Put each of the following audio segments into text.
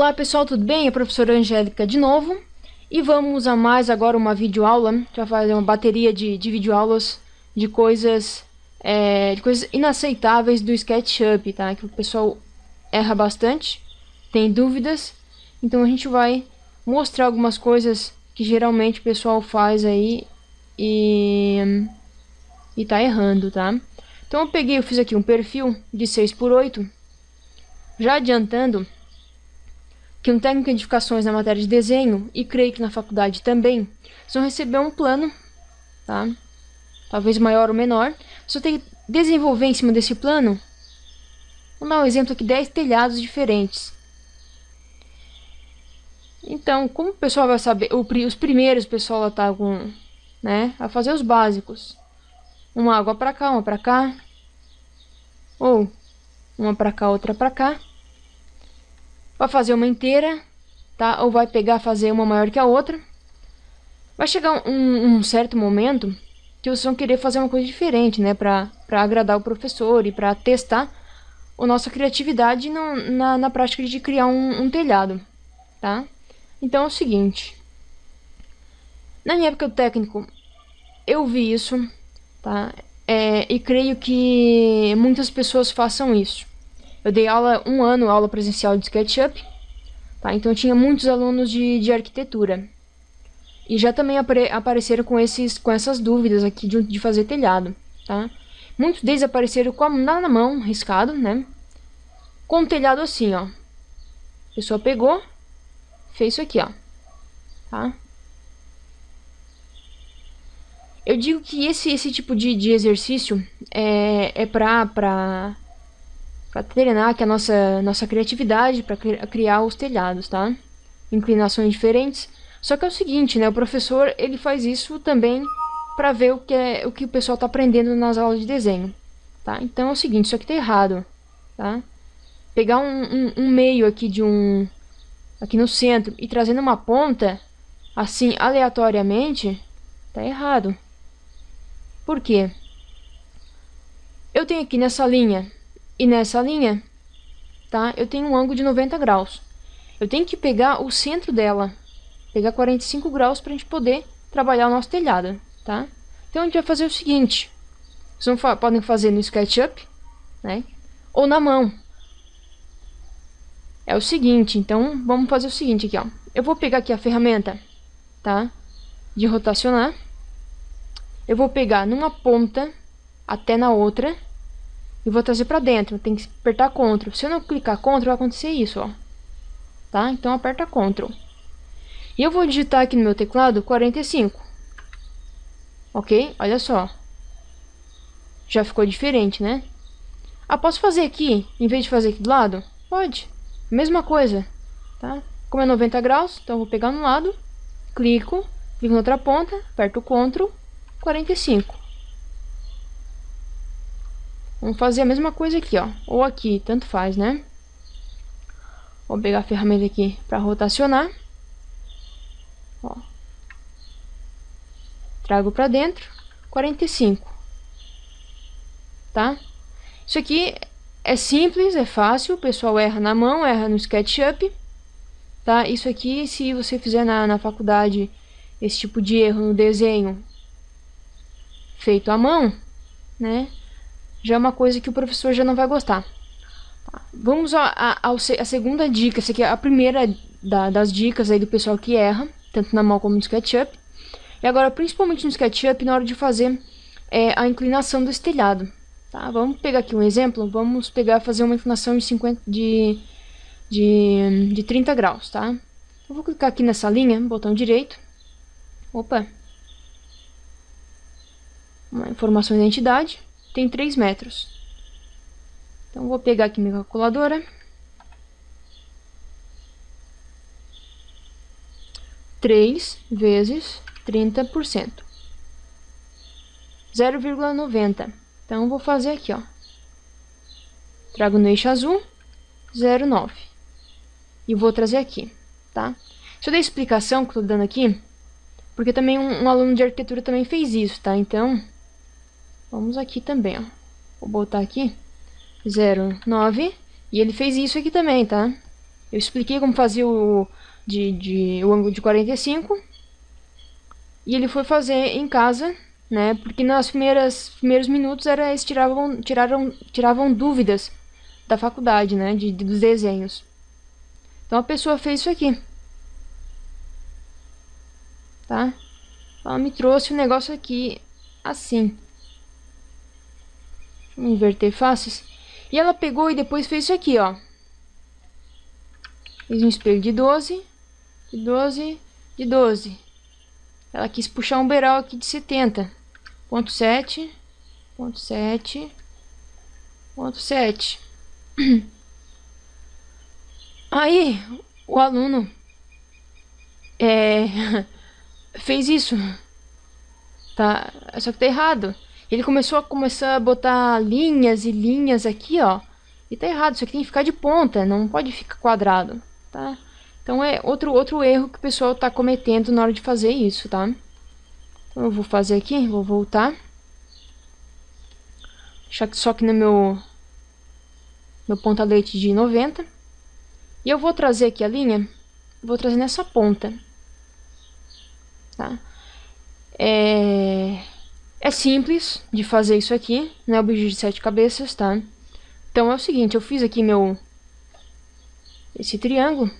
Olá pessoal, tudo bem? É a professora Angélica de novo e vamos a mais agora uma videoaula. Vai fazer uma bateria de, de videoaulas de coisas, é, de coisas inaceitáveis do SketchUp, tá? Que o pessoal erra bastante, tem dúvidas, então a gente vai mostrar algumas coisas que geralmente o pessoal faz aí e, e tá errando, tá? Então eu peguei, eu fiz aqui um perfil de 6 por 8 já adiantando que um técnico de edificações na matéria de desenho, e creio que na faculdade também, vão receber um plano, tá? talvez maior ou menor. Você tem que desenvolver em cima desse plano, vamos dar um exemplo aqui, 10 telhados diferentes. Então, como o pessoal vai saber, os primeiros pessoal tá com, né, a fazer os básicos. Uma água para cá, uma para cá, ou uma para cá, outra para cá vai fazer uma inteira, tá? Ou vai pegar fazer uma maior que a outra. Vai chegar um, um certo momento que vocês vão querer fazer uma coisa diferente, né? Pra agradar o professor e pra testar a nossa criatividade no, na, na prática de criar um, um telhado, tá? Então é o seguinte. Na minha época do técnico, eu vi isso, tá? É, e creio que muitas pessoas façam isso. Eu dei aula um ano, aula presencial de SketchUp, tá? Então tinha muitos alunos de, de arquitetura. E já também apare, apareceram com, esses, com essas dúvidas aqui de, de fazer telhado, tá? Muitos deles apareceram com a na mão, riscado, né? Com o telhado assim, ó. A pessoa pegou, fez isso aqui, ó. Tá? Eu digo que esse, esse tipo de, de exercício é, é pra, pra para treinar aqui a nossa, nossa criatividade para criar os telhados, tá? Inclinações diferentes. Só que é o seguinte, né? O professor ele faz isso também para ver o que, é, o que o pessoal está aprendendo nas aulas de desenho, tá? Então é o seguinte, isso aqui tá errado, tá? Pegar um, um, um meio aqui de um... aqui no centro e trazendo uma ponta, assim, aleatoriamente, tá errado. Por quê? Eu tenho aqui nessa linha e nessa linha, tá? Eu tenho um ângulo de 90 graus. Eu tenho que pegar o centro dela, pegar 45 graus para a gente poder trabalhar o nosso telhado, tá? Então a gente vai fazer o seguinte, vocês fa podem fazer no SketchUp, né? Ou na mão. É o seguinte, então vamos fazer o seguinte aqui, ó. Eu vou pegar aqui a ferramenta, tá? De rotacionar. Eu vou pegar numa ponta até na outra e vou trazer para dentro. Tem que apertar CTRL. Se eu não clicar CTRL, vai acontecer isso, ó. Tá? Então aperta CTRL. E eu vou digitar aqui no meu teclado 45. Ok? Olha só. Já ficou diferente, né? Ah, posso fazer aqui, em vez de fazer aqui do lado? Pode. Mesma coisa, tá? Como é 90 graus, então eu vou pegar no lado, clico, clico na outra ponta, aperto CTRL, 45. Vamos fazer a mesma coisa aqui, ó. Ou aqui, tanto faz, né? Vou pegar a ferramenta aqui para rotacionar. Ó. Trago para dentro. 45. Tá? Isso aqui é simples, é fácil. O pessoal erra na mão, erra no SketchUp. Tá? Isso aqui, se você fizer na, na faculdade esse tipo de erro no desenho feito à mão, né? Já é uma coisa que o professor já não vai gostar. Vamos à segunda dica, essa aqui é a primeira da, das dicas aí do pessoal que erra, tanto na mão como no SketchUp. E agora, principalmente no SketchUp, na hora de fazer é, a inclinação do telhado. Tá? Vamos pegar aqui um exemplo, vamos pegar fazer uma inclinação de, 50, de, de, de 30 graus, tá? Eu vou clicar aqui nessa linha, botão direito. Opa! Uma informação de identidade tem 3 metros. Então, vou pegar aqui minha calculadora. Três vezes trinta por cento. Zero vírgula noventa. Então, vou fazer aqui, ó. Trago no eixo azul, zero nove. E vou trazer aqui, tá? Deixa eu dar a explicação que eu tô dando aqui, porque também um, um aluno de arquitetura também fez isso, tá? Então, Vamos aqui também, ó. Vou botar aqui 09. E ele fez isso aqui também, tá? Eu expliquei como fazer o, de, de, o ângulo de 45. E ele foi fazer em casa, né? Porque nos primeiros, primeiros minutos era, eles tiravam, tiraram, tiravam dúvidas da faculdade, né? De, de, dos desenhos. Então a pessoa fez isso aqui. Tá? Ela me trouxe um negócio aqui assim. Inverter faces. E ela pegou e depois fez isso aqui, ó. Fez um espelho de 12, de 12, de 12. Ela quis puxar um beiral aqui de 70. Ponto 7, ponto 7, ponto 7. Aí, o aluno é, fez isso. Tá, só que tá errado. Ele começou a começar a botar linhas e linhas aqui, ó. E tá errado, isso aqui tem que ficar de ponta, não pode ficar quadrado, tá? Então é outro, outro erro que o pessoal tá cometendo na hora de fazer isso, tá? Então eu vou fazer aqui, vou voltar. Deixar só que no meu, meu ponta-leite de 90. E eu vou trazer aqui a linha, vou trazer nessa ponta. Tá? É... É simples de fazer isso aqui, não é o bicho de sete cabeças, tá? Então é o seguinte, eu fiz aqui meu... Esse triângulo.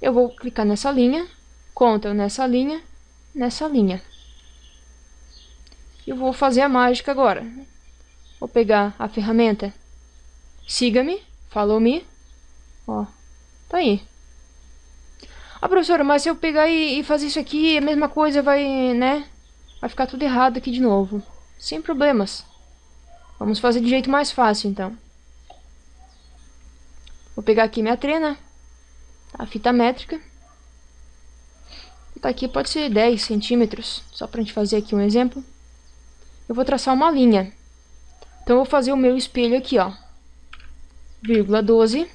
Eu vou clicar nessa linha, conta nessa linha, nessa linha. Eu vou fazer a mágica agora. Vou pegar a ferramenta. Siga-me, follow me. Ó, tá aí. Ah, professora, mas se eu pegar e, e fazer isso aqui, a mesma coisa vai, né? Vai ficar tudo errado aqui de novo. Sem problemas. Vamos fazer de jeito mais fácil, então. Vou pegar aqui minha trena. A fita métrica. Tá aqui pode ser 10 centímetros. Só pra gente fazer aqui um exemplo. Eu vou traçar uma linha. Então, eu vou fazer o meu espelho aqui, ó. Vírgula 12.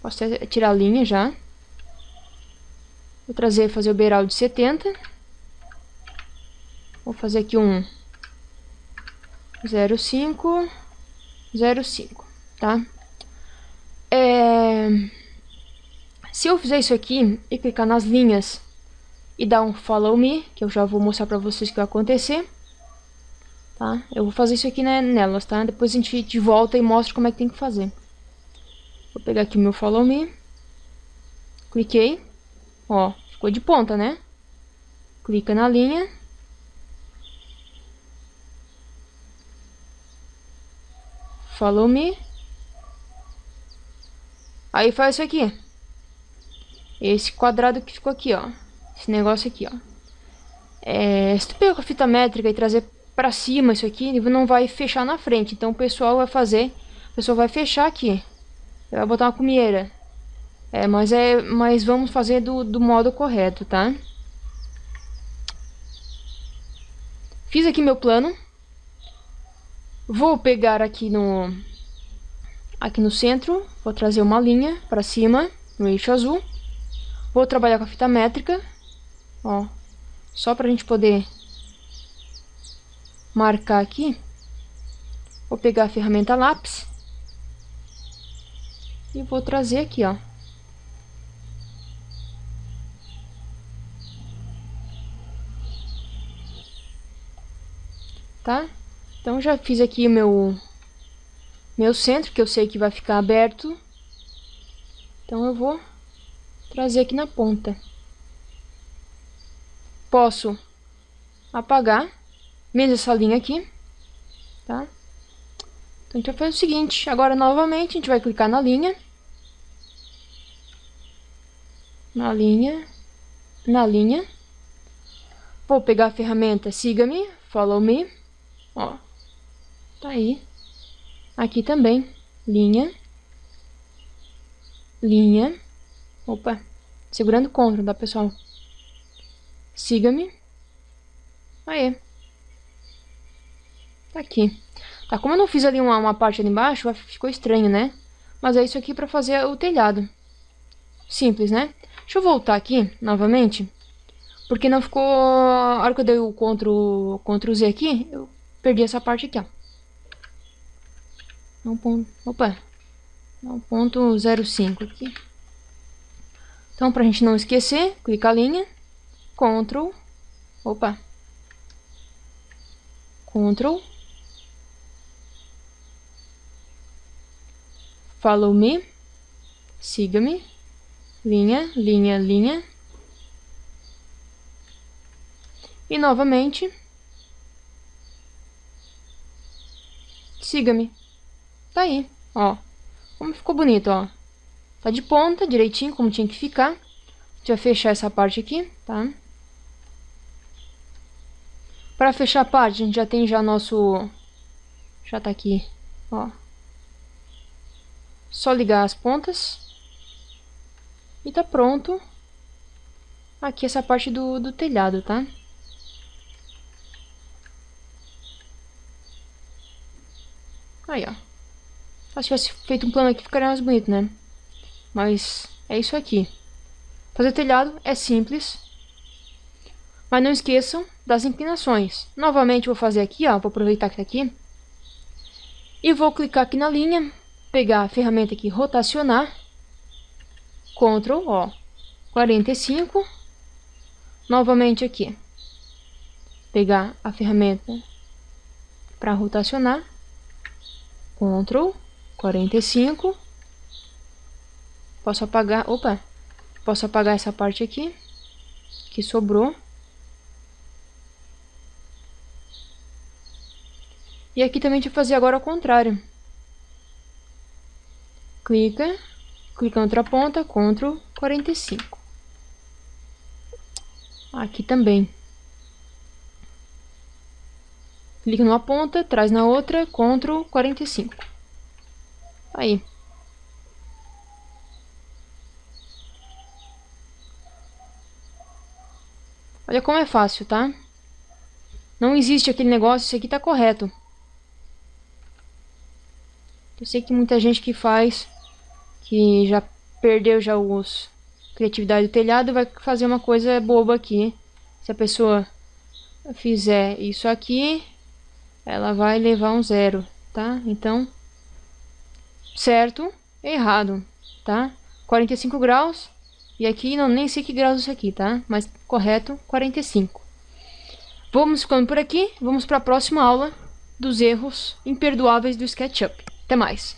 Posso tirar a linha já. Vou trazer, fazer o beiral de 70. Vou fazer aqui um 0,5, 0,5, tá? É... Se eu fizer isso aqui e clicar nas linhas e dar um follow me, que eu já vou mostrar pra vocês o que vai acontecer, tá? Eu vou fazer isso aqui né, nelas, tá? Depois a gente de volta e mostra como é que tem que fazer. Vou pegar aqui o meu follow me, cliquei, Ó, ficou de ponta, né? Clica na linha. Follow me. Aí faz isso aqui. Esse quadrado que ficou aqui, ó. Esse negócio aqui, ó. É, se tu pegar a fita métrica e trazer pra cima isso aqui, ele não vai fechar na frente. Então o pessoal vai fazer... O pessoal vai fechar aqui. Vai botar uma cumieira. É, mas, é, mas vamos fazer do, do modo correto, tá? Fiz aqui meu plano. Vou pegar aqui no... Aqui no centro, vou trazer uma linha para cima, no eixo azul. Vou trabalhar com a fita métrica, ó, só para a gente poder marcar aqui. Vou pegar a ferramenta lápis e vou trazer aqui, ó. Tá? Então já fiz aqui o meu, meu centro, que eu sei que vai ficar aberto. Então eu vou trazer aqui na ponta. Posso apagar, mesmo essa linha aqui, tá? Então a gente vai fazer o seguinte, agora novamente a gente vai clicar na linha. Na linha, na linha. Vou pegar a ferramenta Siga-me, Follow Me. Ó. Tá aí. Aqui também. Linha. Linha. Opa. Segurando CTRL, tá, pessoal? Siga-me. Aí. Tá aqui. Tá, como eu não fiz ali uma, uma parte ali embaixo, ficou estranho, né? Mas é isso aqui pra fazer o telhado. Simples, né? Deixa eu voltar aqui, novamente. Porque não ficou... A hora que eu dei o Ctrl, Ctrl Z aqui, eu perdi essa parte aqui, ó. Um ponto. Opa, o ponto 05 aqui. Então, para a gente não esquecer, clica a linha, Ctrl, opa, Ctrl, Follow me, siga-me, linha, linha, linha, e novamente, siga-me. Tá aí, ó. Como ficou bonito, ó. Tá de ponta, direitinho, como tinha que ficar. A gente vai fechar essa parte aqui, tá? Para fechar a parte, a gente já tem já nosso... Já tá aqui, ó. Só ligar as pontas. E tá pronto. Aqui essa parte do, do telhado, tá? Aí, ó. Se tivesse feito um plano aqui, ficaria mais bonito, né? Mas é isso aqui. Fazer telhado é simples. Mas não esqueçam das inclinações. Novamente vou fazer aqui, ó. Vou aproveitar que tá aqui. E vou clicar aqui na linha. Pegar a ferramenta aqui, rotacionar. Ctrl, ó. 45. Novamente aqui. Pegar a ferramenta para rotacionar. Ctrl 45. Posso apagar, opa, posso apagar essa parte aqui, que sobrou. E aqui também eu fazer agora ao contrário. Clica, clica na outra ponta, Ctrl 45. Aqui também. Clica numa ponta, traz na outra, Ctrl 45. Aí. Olha como é fácil, tá? Não existe aquele negócio, isso aqui tá correto. Eu sei que muita gente que faz, que já perdeu já os criatividade do telhado, vai fazer uma coisa boba aqui. Se a pessoa fizer isso aqui, ela vai levar um zero, tá? Então, certo, errado, tá? 45 graus, e aqui não nem sei que graus isso aqui, tá? Mas correto, 45. Vamos ficando por aqui, vamos para a próxima aula dos erros imperdoáveis do SketchUp. Até mais!